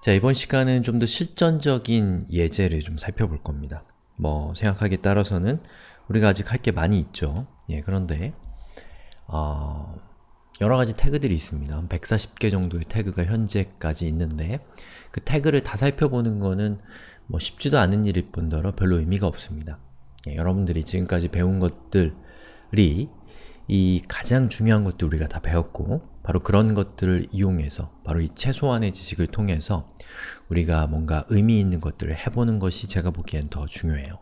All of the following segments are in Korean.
자, 이번 시간은 좀 더 실전적인 예제를 좀 살펴볼 겁니다. 뭐 생각하기에 따라서는 우리가 아직 할 게 많이 있죠. 예, 그런데 어, 여러 가지 태그들이 있습니다. 한 140개 정도의 태그가 현재까지 있는데 그 태그를 다 살펴보는 거는 뭐 쉽지도 않은 일일 뿐더러 별로 의미가 없습니다. 예, 여러분들이 지금까지 배운 것들이 이 가장 중요한 것들 우리가 다 배웠고 바로 그런 것들을 이용해서 바로 이 최소한의 지식을 통해서 우리가 뭔가 의미 있는 것들을 해보는 것이 제가 보기엔 더 중요해요.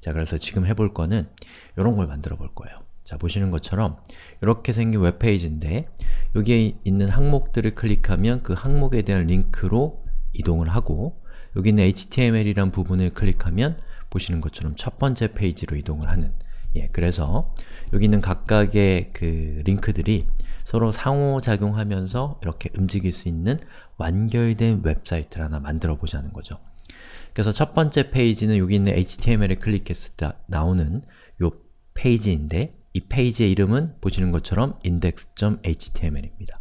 자, 그래서 지금 해볼 거는 이런 걸 만들어 볼 거예요. 자, 보시는 것처럼 이렇게 생긴 웹페이지인데 여기에 있는 항목들을 클릭하면 그 항목에 대한 링크로 이동을 하고 여기 있는 HTML이란 부분을 클릭하면 보시는 것처럼 첫 번째 페이지로 이동을 하는 예, 그래서 여기 있는 각각의 그 링크들이 서로 상호작용하면서 이렇게 움직일 수 있는 완결된 웹사이트를 하나 만들어 보자는 거죠. 그래서 첫 번째 페이지는 여기 있는 HTML을 클릭했을 때 나오는 요 페이지인데 이 페이지의 이름은 보시는 것처럼 index.html입니다.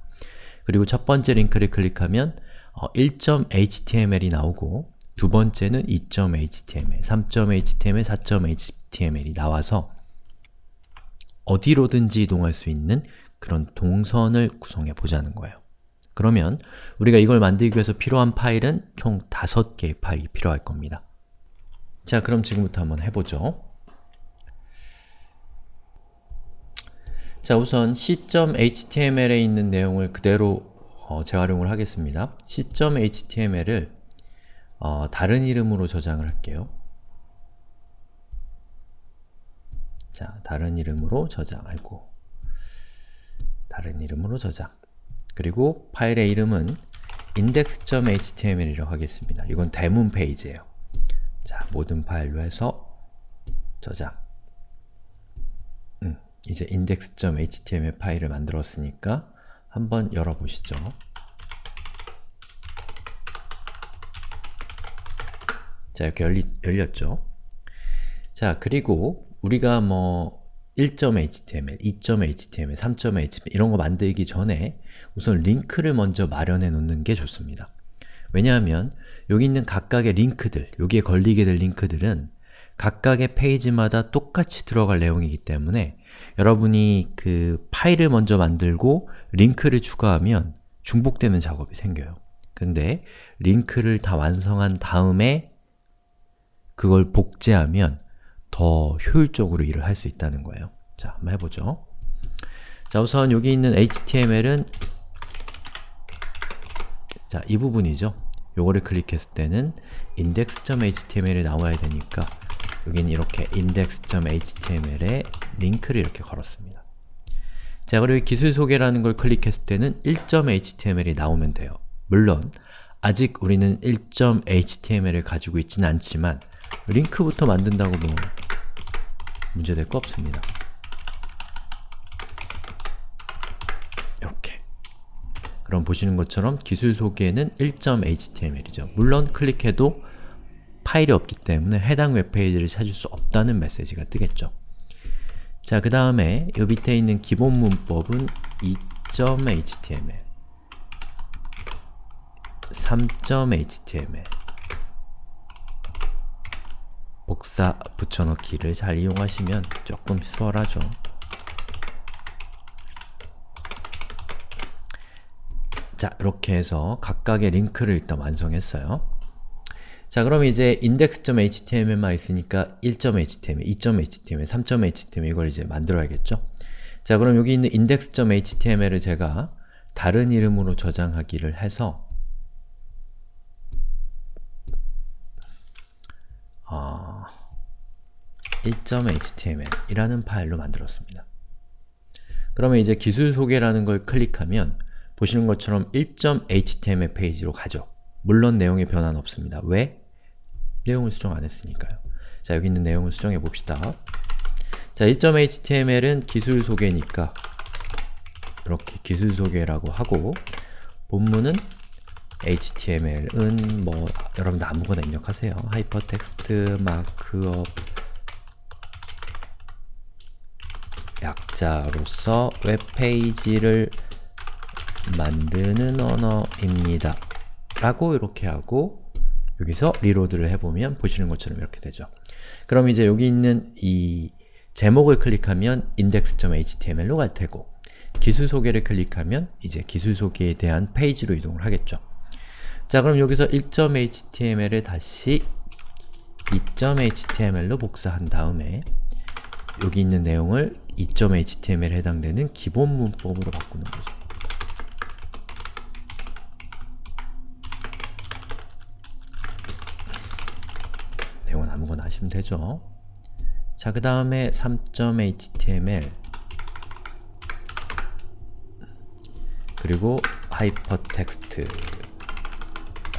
그리고 첫 번째 링크를 클릭하면 어, 1.html이 나오고 두 번째는 2.html, 3.html, 4.html이 나와서 어디로든지 이동할 수 있는 그런 동선을 구성해 보자는 거예요. 그러면 우리가 이걸 만들기 위해서 필요한 파일은 총 5개의 파일이 필요할 겁니다. 자, 그럼 지금부터 한번 해보죠. 자, 우선 c.html에 있는 내용을 그대로 어, 재활용을 하겠습니다. c.html을 어, 다른 이름으로 저장을 할게요. 자, 다른 이름으로 저장하고 다른 이름으로 저장 그리고 파일의 이름은 index.html이라고 하겠습니다. 이건 대문 페이지예요. 자, 모든 파일로 해서 저장 음, 이제 index.html 파일을 만들었으니까 한번 열어보시죠. 자, 이렇게 열리, 열렸죠? 자, 그리고 우리가 뭐 1.html, 2.html, 3.html 이런 거 만들기 전에 우선 링크를 먼저 마련해 놓는 게 좋습니다. 왜냐하면 여기 있는 각각의 링크들, 여기에 걸리게 될 링크들은 각각의 페이지마다 똑같이 들어갈 내용이기 때문에 여러분이 그 파일을 먼저 만들고 링크를 추가하면 중복되는 작업이 생겨요. 근데 링크를 다 완성한 다음에 그걸 복제하면 더 효율적으로 일을 할 수 있다는 거예요. 자, 한번 해보죠. 자, 우선 여기 있는 HTML은 자, 이 부분이죠. 요거를 클릭했을 때는 index.html이 나와야 되니까 여기는 이렇게 index.html에 링크를 이렇게 걸었습니다. 자, 그리고 기술 소개라는 걸 클릭했을 때는 1.html이 나오면 돼요. 물론 아직 우리는 1.html을 가지고 있지는 않지만 링크부터 만든다고 뭐 문제될 거 없습니다. 이렇게 그럼 보시는 것처럼 기술 소개는 1.html이죠. 물론 클릭해도 파일이 없기 때문에 해당 웹페이지를 찾을 수 없다는 메시지가 뜨겠죠. 자, 그 다음에 이 밑에 있는 기본 문법은 2.html 3.html 복사 붙여넣기를 잘 이용하시면 조금 수월하죠. 자, 이렇게 해서 각각의 링크를 일단 완성했어요. 자, 그럼 이제 index.html만 있으니까 1.html, 2.html, 3.html 이걸 이제 만들어야겠죠? 자, 그럼 여기 있는 index.html을 제가 다른 이름으로 저장하기를 해서 어, 1.html 이라는 파일로 만들었습니다. 그러면 이제 기술 소개라는 걸 클릭하면 보시는 것처럼 1.html 페이지로 가죠. 물론 내용의 변화는 없습니다. 왜? 내용을 수정 안 했으니까요. 자, 여기 있는 내용을 수정해 봅시다. 자, 1.html은 기술 소개니까 이렇게 기술 소개라고 하고 본문은 HTML은 뭐 여러분들 아무거나 입력하세요. 하이퍼텍스트, markup, 약자로서 웹페이지를 만드는 언어입니다. 라고 이렇게 하고 여기서 reload를 해보면 보시는 것처럼 이렇게 되죠. 그럼 이제 여기 있는 이 제목을 클릭하면 index.html로 갈 테고 기술 소개를 클릭하면 이제 기술 소개에 대한 페이지로 이동을 하겠죠. 자 그럼 여기서 1.html을 다시 2.html로 복사한 다음에 여기 있는 내용을 2.html에 해당되는 기본 문법으로 바꾸는 거죠. 내용은 아무거나 하시면 되죠. 자, 그 다음에 3.html 그리고 하이퍼텍스트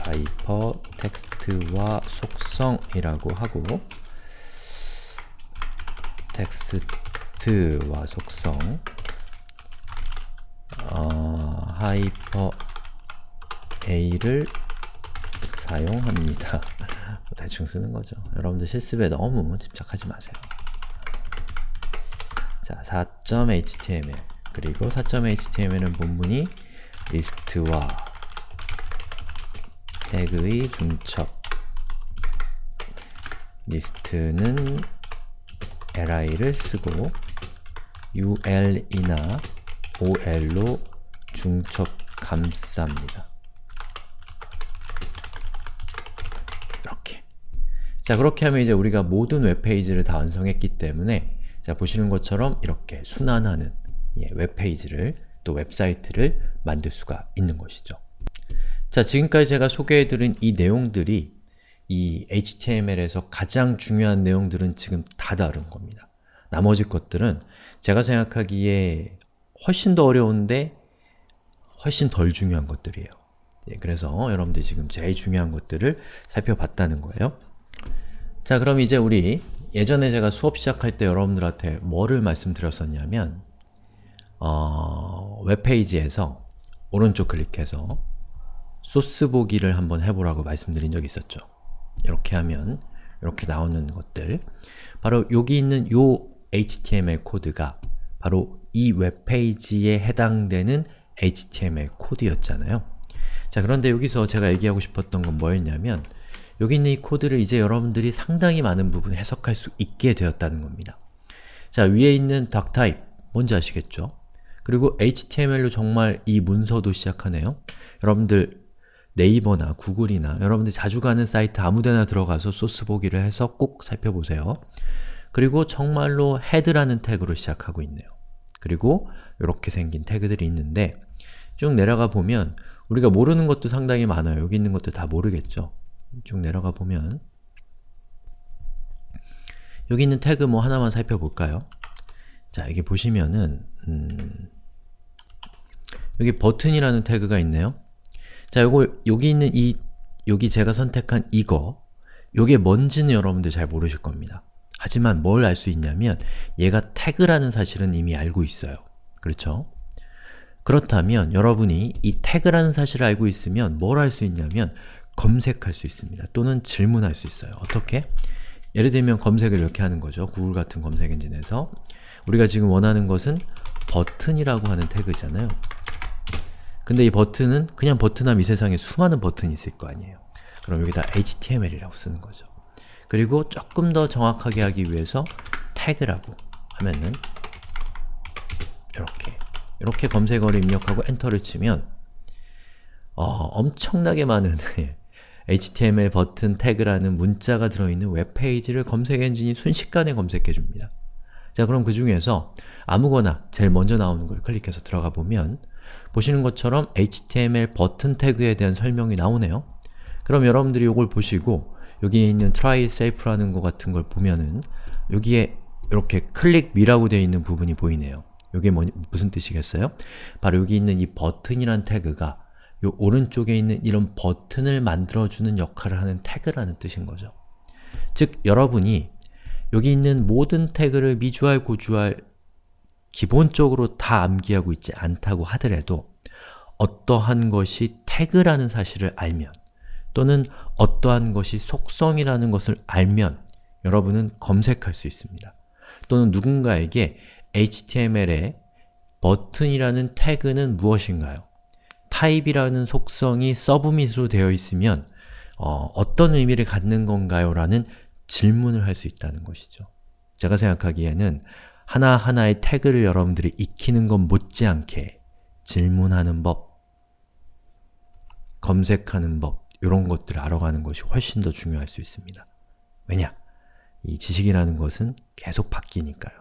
하이퍼텍스트와 속성이라고 하고 텍스트 와 속성 어, 하이퍼 a를 사용합니다. 대충 쓰는 거죠. 여러분들 실습에 너무 집착하지 마세요. 자, 4.html 그리고 4.html은 본문이 리스트와 태그의 중첩 리스트는 li를 쓰고 ul이나 ol로 중첩 감쌉니다. 이렇게 자 그렇게 하면 이제 우리가 모든 웹페이지를 다 완성했기 때문에 자 보시는 것처럼 이렇게 순환하는 예, 웹페이지를 또 웹사이트를 만들 수가 있는 것이죠. 자 지금까지 제가 소개해드린 이 내용들이 이 HTML에서 가장 중요한 내용들은 지금 다 다른 겁니다. 나머지 것들은 제가 생각하기에 훨씬 더 어려운데 훨씬 덜 중요한 것들이에요. 예, 그래서 여러분들이 지금 제일 중요한 것들을 살펴봤다는 거예요. 자 그럼 이제 우리 예전에 제가 수업 시작할 때 여러분들한테 뭐를 말씀드렸었냐면 어, 웹페이지에서 오른쪽 클릭해서 소스 보기를 한번 해보라고 말씀드린 적이 있었죠. 이렇게 하면 이렇게 나오는 것들 바로 여기 있는 요 HTML 코드가 바로 이 웹페이지에 해당되는 HTML 코드였잖아요. 자 그런데 여기서 제가 얘기하고 싶었던 건 뭐였냐면 여기 있는 이 코드를 이제 여러분들이 상당히 많은 부분 해석할 수 있게 되었다는 겁니다. 자 위에 있는 doctype 뭔지 아시겠죠? 그리고 HTML로 정말 이 문서도 시작하네요. 여러분들 네이버나 구글이나 여러분들이 자주 가는 사이트 아무데나 들어가서 소스 보기를 해서 꼭 살펴보세요. 그리고 정말로 head라는 태그로 시작하고 있네요. 그리고 이렇게 생긴 태그들이 있는데 쭉 내려가 보면 우리가 모르는 것도 상당히 많아요. 여기 있는 것도 다 모르겠죠? 쭉 내려가 보면 여기 있는 태그 뭐 하나만 살펴볼까요? 자, 여기 보시면은 음, 여기 버튼이라는 태그가 있네요. 자, 요거 여기 있는 이 여기 제가 선택한 이거 요게 뭔지는 여러분들 잘 모르실 겁니다. 하지만 뭘 알 수 있냐면 얘가 태그라는 사실은 이미 알고 있어요. 그렇죠? 그렇다면 여러분이 이 태그라는 사실을 알고 있으면 뭘 할 수 있냐면 검색할 수 있습니다. 또는 질문할 수 있어요. 어떻게? 예를 들면 검색을 이렇게 하는 거죠. 구글 같은 검색 엔진에서 우리가 지금 원하는 것은 버튼이라고 하는 태그잖아요. 근데 이 버튼은 그냥 버튼하면 이 세상에 수많은 버튼이 있을 거 아니에요. 그럼 여기다 HTML이라고 쓰는 거죠. 그리고 조금 더 정확하게 하기 위해서 태그라고 하면은 이렇게 이렇게 검색어를 입력하고 엔터를 치면 어, 엄청나게 많은 HTML 버튼 태그라는 문자가 들어있는 웹페이지를 검색 엔진이 순식간에 검색해줍니다. 자 그럼 그 중에서 아무거나 제일 먼저 나오는 걸 클릭해서 들어가 보면 보시는 것처럼 HTML 버튼 태그에 대한 설명이 나오네요. 그럼 여러분들이 이걸 보시고 여기에 있는 try self라는 것 같은 걸 보면은 여기에 이렇게 클릭 미라고 되어 있는 부분이 보이네요. 이게 뭐, 무슨 뜻이겠어요? 바로 여기 있는 이 버튼이란 태그가 요 오른쪽에 있는 이런 버튼을 만들어주는 역할을 하는 태그라는 뜻인 거죠. 즉, 여러분이 여기 있는 모든 태그를 미주알, 고주알 기본적으로 다 암기하고 있지 않다고 하더라도 어떠한 것이 태그라는 사실을 알면 또는 어떠한 것이 속성이라는 것을 알면 여러분은 검색할 수 있습니다. 또는 누군가에게 HTML의 버튼이라는 태그는 무엇인가요? 타입이라는 속성이 서브밋으로 되어 있으면 어, 어떤 의미를 갖는 건가요? 라는 질문을 할 수 있다는 것이죠. 제가 생각하기에는 하나하나의 태그를 여러분들이 익히는 것 못지않게 질문하는 법, 검색하는 법, 이런 것들을 알아가는 것이 훨씬 더 중요할 수 있습니다. 왜냐? 이 지식이라는 것은 계속 바뀌니까요.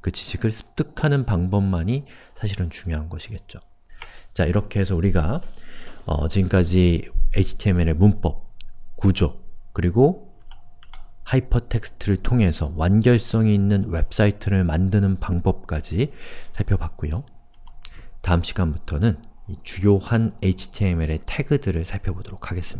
그 지식을 습득하는 방법만이 사실은 중요한 것이겠죠. 자, 이렇게 해서 우리가 어, 지금까지 HTML의 문법, 구조, 그리고 하이퍼텍스트를 통해서 완결성이 있는 웹사이트를 만드는 방법까지 살펴봤고요. 다음 시간부터는 주요한 HTML의 태그들을 살펴보도록 하겠습니다.